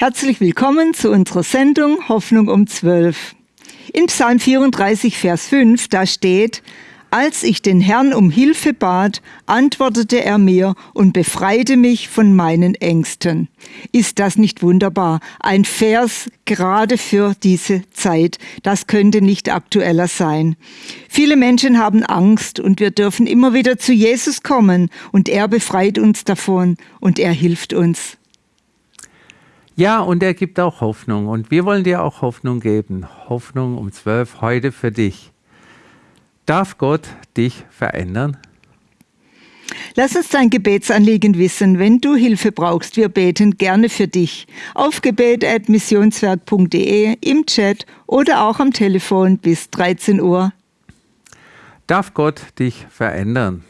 Herzlich willkommen zu unserer Sendung Hoffnung um 12. In Psalm 34, Vers 5, da steht, als ich den Herrn um Hilfe bat, antwortete er mir und befreite mich von meinen Ängsten. Ist das nicht wunderbar? Ein Vers gerade für diese Zeit. Das könnte nicht aktueller sein. Viele Menschen haben Angst und wir dürfen immer wieder zu Jesus kommen und er befreit uns davon und er hilft uns. Ja, und er gibt auch Hoffnung und wir wollen dir auch Hoffnung geben. Hoffnung um zwölf heute für dich. Darf Gott dich verändern? Lass uns dein Gebetsanliegen wissen, wenn du Hilfe brauchst. Wir beten gerne für dich. Auf gebet.missionswerk.de, im Chat oder auch am Telefon bis 13 Uhr. Darf Gott dich verändern?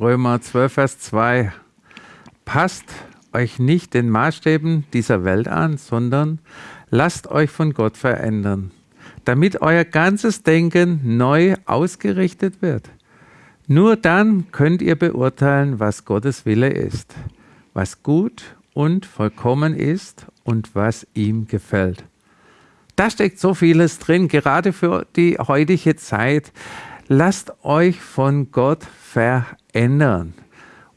Römer 12, Vers 2. Passt euch nicht den Maßstäben dieser Welt an, sondern lasst euch von Gott verändern damit euer ganzes Denken neu ausgerichtet wird. Nur dann könnt ihr beurteilen, was Gottes Wille ist, was gut und vollkommen ist und was ihm gefällt. Da steckt so vieles drin, gerade für die heutige Zeit. Lasst euch von Gott verändern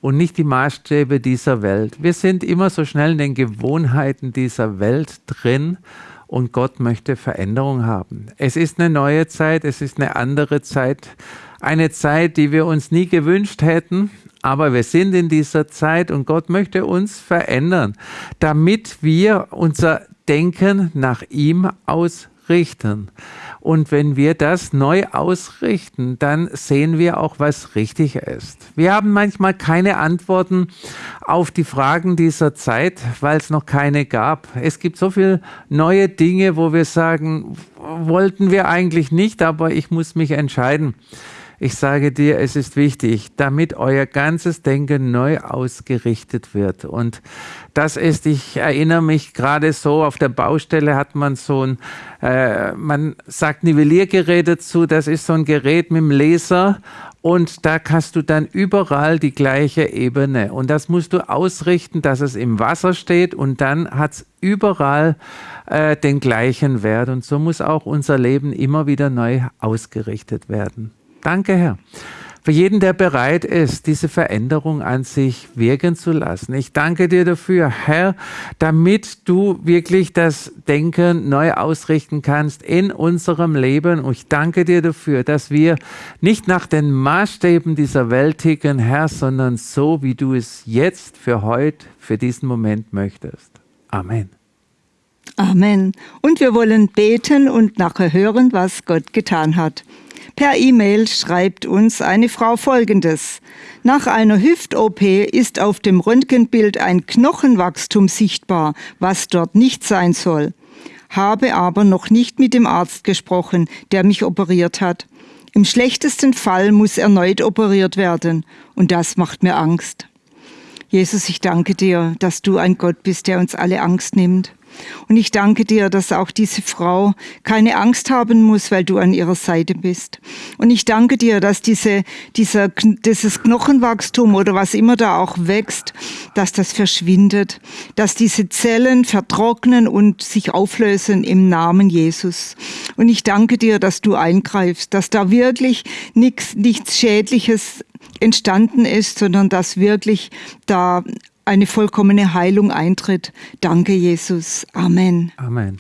und nicht die Maßstäbe dieser Welt. Wir sind immer so schnell in den Gewohnheiten dieser Welt drin und Gott möchte Veränderung haben. Es ist eine neue Zeit, es ist eine andere Zeit, eine Zeit, die wir uns nie gewünscht hätten, aber wir sind in dieser Zeit und Gott möchte uns verändern, damit wir unser Denken nach ihm ausrichten. Und wenn wir das neu ausrichten, dann sehen wir auch, was richtig ist. Wir haben manchmal keine Antworten auf die Fragen dieser Zeit, weil es noch keine gab. Es gibt so viele neue Dinge, wo wir sagen, wollten wir eigentlich nicht, aber ich muss mich entscheiden. Ich sage dir, es ist wichtig, damit euer ganzes Denken neu ausgerichtet wird. Und das ist, ich erinnere mich gerade so, auf der Baustelle hat man so ein, äh, man sagt Nivelliergerät dazu, das ist so ein Gerät mit dem Laser und da hast du dann überall die gleiche Ebene. Und das musst du ausrichten, dass es im Wasser steht und dann hat es überall äh, den gleichen Wert. Und so muss auch unser Leben immer wieder neu ausgerichtet werden. Danke, Herr. Für jeden, der bereit ist, diese Veränderung an sich wirken zu lassen. Ich danke dir dafür, Herr, damit du wirklich das Denken neu ausrichten kannst in unserem Leben. Und ich danke dir dafür, dass wir nicht nach den Maßstäben dieser Welt ticken, Herr, sondern so, wie du es jetzt für heute, für diesen Moment möchtest. Amen. Amen. Und wir wollen beten und nachher hören, was Gott getan hat. Per E-Mail schreibt uns eine Frau Folgendes. Nach einer Hüft-OP ist auf dem Röntgenbild ein Knochenwachstum sichtbar, was dort nicht sein soll. Habe aber noch nicht mit dem Arzt gesprochen, der mich operiert hat. Im schlechtesten Fall muss erneut operiert werden. Und das macht mir Angst. Jesus, ich danke dir, dass du ein Gott bist, der uns alle Angst nimmt. Und ich danke dir, dass auch diese Frau keine Angst haben muss, weil du an ihrer Seite bist. Und ich danke dir, dass diese, dieser, dieses Knochenwachstum oder was immer da auch wächst, dass das verschwindet, dass diese Zellen vertrocknen und sich auflösen im Namen Jesus. Und ich danke dir, dass du eingreifst, dass da wirklich nichts, nichts Schädliches entstanden ist, sondern dass wirklich da eine vollkommene Heilung eintritt. Danke, Jesus. Amen. Amen.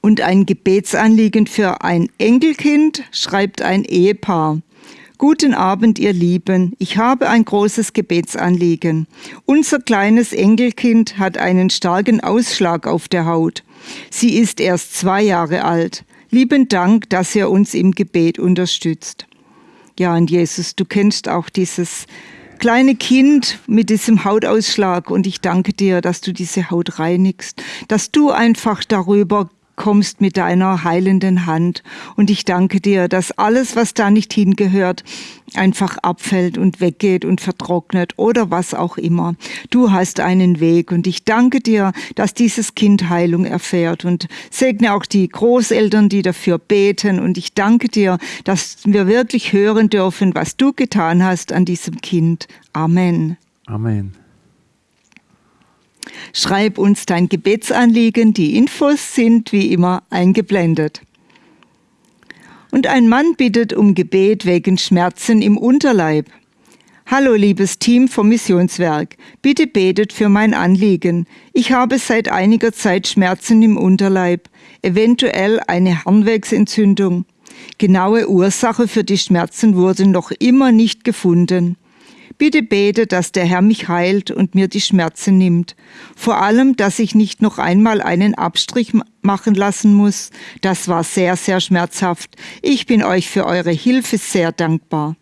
Und ein Gebetsanliegen für ein Enkelkind schreibt ein Ehepaar. Guten Abend, ihr Lieben. Ich habe ein großes Gebetsanliegen. Unser kleines Enkelkind hat einen starken Ausschlag auf der Haut. Sie ist erst zwei Jahre alt. Lieben Dank, dass ihr uns im Gebet unterstützt. Ja, und Jesus, du kennst auch dieses kleine Kind mit diesem Hautausschlag. Und ich danke dir, dass du diese Haut reinigst, dass du einfach darüber kommst mit deiner heilenden Hand. Und ich danke dir, dass alles, was da nicht hingehört, einfach abfällt und weggeht und vertrocknet oder was auch immer. Du hast einen Weg und ich danke dir, dass dieses Kind Heilung erfährt und segne auch die Großeltern, die dafür beten und ich danke dir, dass wir wirklich hören dürfen, was du getan hast an diesem Kind. Amen. Amen. Schreib uns dein Gebetsanliegen, die Infos sind wie immer eingeblendet. Und ein Mann bittet um Gebet wegen Schmerzen im Unterleib. Hallo liebes Team vom Missionswerk, bitte betet für mein Anliegen. Ich habe seit einiger Zeit Schmerzen im Unterleib, eventuell eine Harnwegsentzündung. Genaue Ursache für die Schmerzen wurde noch immer nicht gefunden. Bitte bete, dass der Herr mich heilt und mir die Schmerzen nimmt. Vor allem, dass ich nicht noch einmal einen Abstrich machen lassen muss. Das war sehr, sehr schmerzhaft. Ich bin euch für eure Hilfe sehr dankbar.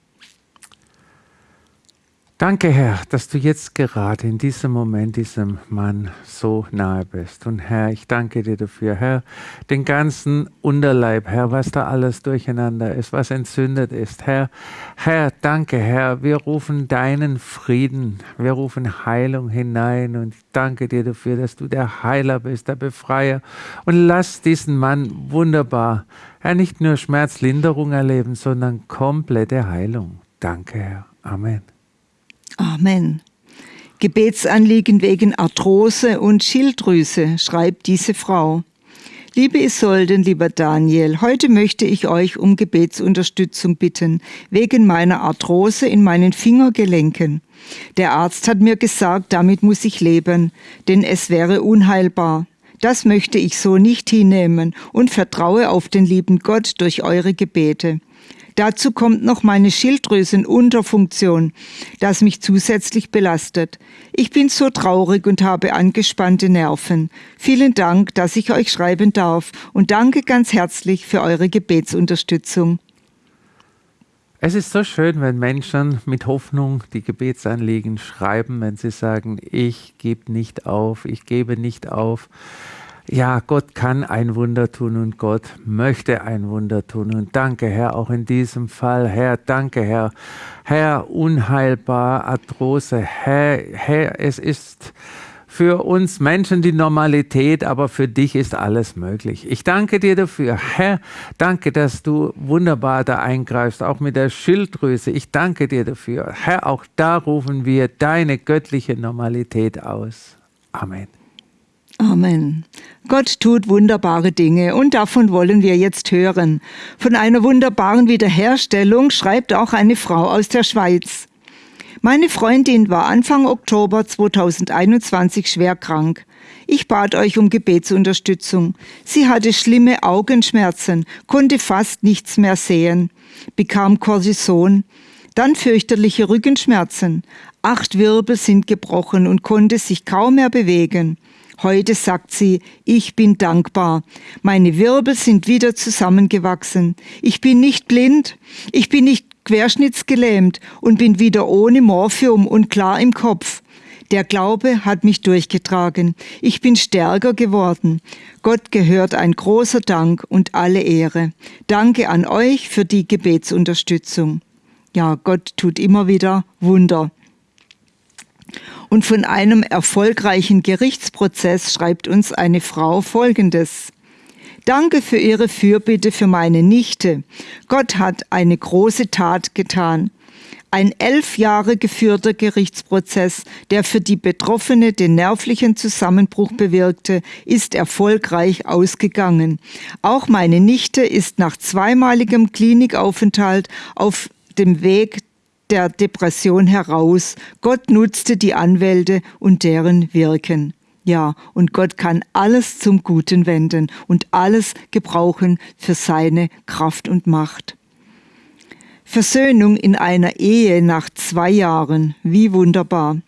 Danke, Herr, dass du jetzt gerade in diesem Moment diesem Mann so nahe bist. Und Herr, ich danke dir dafür, Herr, den ganzen Unterleib, Herr, was da alles durcheinander ist, was entzündet ist. Herr, Herr, danke, Herr, wir rufen deinen Frieden, wir rufen Heilung hinein und ich danke dir dafür, dass du der Heiler bist, der Befreier. Und lass diesen Mann wunderbar, Herr, nicht nur Schmerzlinderung erleben, sondern komplette Heilung. Danke, Herr. Amen. Amen. Gebetsanliegen wegen Arthrose und Schilddrüse, schreibt diese Frau. Liebe Isolden, lieber Daniel, heute möchte ich euch um Gebetsunterstützung bitten, wegen meiner Arthrose in meinen Fingergelenken. Der Arzt hat mir gesagt, damit muss ich leben, denn es wäre unheilbar. Das möchte ich so nicht hinnehmen und vertraue auf den lieben Gott durch eure Gebete. Dazu kommt noch meine Schilddrüsenunterfunktion, das mich zusätzlich belastet. Ich bin so traurig und habe angespannte Nerven. Vielen Dank, dass ich euch schreiben darf und danke ganz herzlich für eure Gebetsunterstützung. Es ist so schön, wenn Menschen mit Hoffnung die Gebetsanliegen schreiben, wenn sie sagen, ich gebe nicht auf, ich gebe nicht auf ja, Gott kann ein Wunder tun und Gott möchte ein Wunder tun. Und danke, Herr, auch in diesem Fall, Herr, danke, Herr. Herr, unheilbar, Arthrose, Herr, Herr, es ist für uns Menschen die Normalität, aber für dich ist alles möglich. Ich danke dir dafür. Herr, danke, dass du wunderbar da eingreifst, auch mit der Schilddrüse. Ich danke dir dafür. Herr, auch da rufen wir deine göttliche Normalität aus. Amen. Amen. Gott tut wunderbare Dinge und davon wollen wir jetzt hören. Von einer wunderbaren Wiederherstellung schreibt auch eine Frau aus der Schweiz. Meine Freundin war Anfang Oktober 2021 schwer krank. Ich bat euch um Gebetsunterstützung. Sie hatte schlimme Augenschmerzen, konnte fast nichts mehr sehen, bekam Cortison, dann fürchterliche Rückenschmerzen. Acht Wirbel sind gebrochen und konnte sich kaum mehr bewegen. Heute sagt sie, ich bin dankbar. Meine Wirbel sind wieder zusammengewachsen. Ich bin nicht blind. Ich bin nicht querschnittsgelähmt und bin wieder ohne Morphium und klar im Kopf. Der Glaube hat mich durchgetragen. Ich bin stärker geworden. Gott gehört ein großer Dank und alle Ehre. Danke an euch für die Gebetsunterstützung. Ja, Gott tut immer wieder Wunder. Und von einem erfolgreichen Gerichtsprozess schreibt uns eine Frau Folgendes. Danke für Ihre Fürbitte für meine Nichte. Gott hat eine große Tat getan. Ein elf Jahre geführter Gerichtsprozess, der für die Betroffene den nervlichen Zusammenbruch bewirkte, ist erfolgreich ausgegangen. Auch meine Nichte ist nach zweimaligem Klinikaufenthalt auf dem Weg der Depression heraus. Gott nutzte die Anwälte und deren Wirken. Ja, und Gott kann alles zum Guten wenden und alles gebrauchen für seine Kraft und Macht. Versöhnung in einer Ehe nach zwei Jahren, wie wunderbar.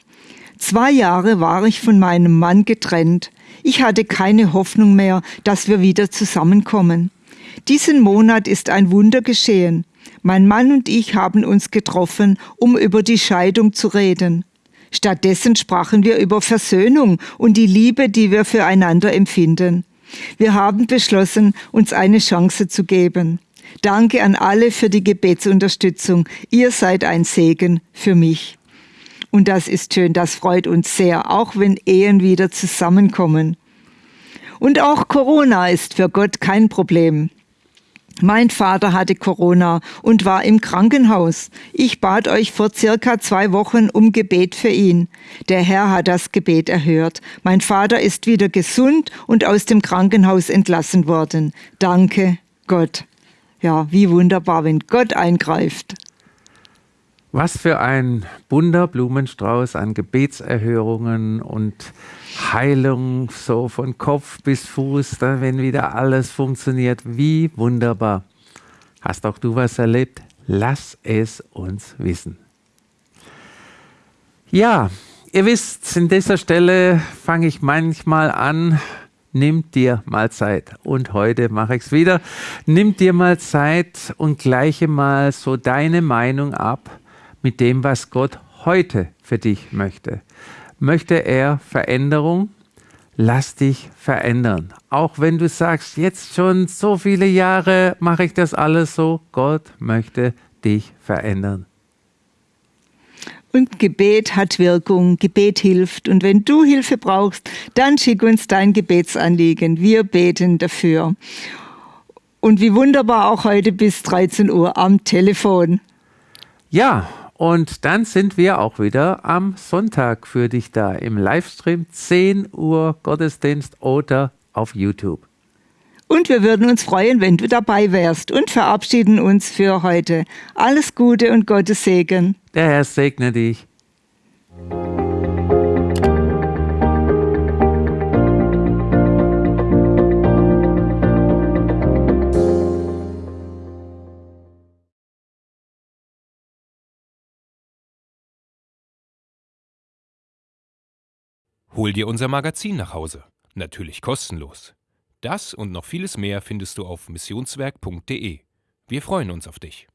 Zwei Jahre war ich von meinem Mann getrennt. Ich hatte keine Hoffnung mehr, dass wir wieder zusammenkommen. Diesen Monat ist ein Wunder geschehen. Mein Mann und ich haben uns getroffen, um über die Scheidung zu reden. Stattdessen sprachen wir über Versöhnung und die Liebe, die wir füreinander empfinden. Wir haben beschlossen, uns eine Chance zu geben. Danke an alle für die Gebetsunterstützung. Ihr seid ein Segen für mich. Und das ist schön, das freut uns sehr, auch wenn Ehen wieder zusammenkommen. Und auch Corona ist für Gott kein Problem. Mein Vater hatte Corona und war im Krankenhaus. Ich bat euch vor circa zwei Wochen um Gebet für ihn. Der Herr hat das Gebet erhört. Mein Vater ist wieder gesund und aus dem Krankenhaus entlassen worden. Danke, Gott. Ja, wie wunderbar, wenn Gott eingreift. Was für ein bunter Blumenstrauß an Gebetserhörungen und Heilung, so von Kopf bis Fuß, dann, wenn wieder alles funktioniert. Wie wunderbar. Hast auch du was erlebt? Lass es uns wissen. Ja, ihr wisst, in dieser Stelle fange ich manchmal an, nimm dir mal Zeit. Und heute mache ich es wieder. Nimm dir mal Zeit und gleiche mal so deine Meinung ab mit dem, was Gott heute für dich möchte. Möchte er Veränderung? Lass dich verändern. Auch wenn du sagst, jetzt schon so viele Jahre mache ich das alles so, Gott möchte dich verändern. Und Gebet hat Wirkung, Gebet hilft. Und wenn du Hilfe brauchst, dann schick uns dein Gebetsanliegen. Wir beten dafür. Und wie wunderbar auch heute bis 13 Uhr am Telefon. Ja, und dann sind wir auch wieder am Sonntag für dich da im Livestream 10 Uhr Gottesdienst oder auf YouTube. Und wir würden uns freuen, wenn du dabei wärst und verabschieden uns für heute. Alles Gute und Gottes Segen. Der Herr segne dich. Hol dir unser Magazin nach Hause. Natürlich kostenlos. Das und noch vieles mehr findest du auf missionswerk.de. Wir freuen uns auf dich.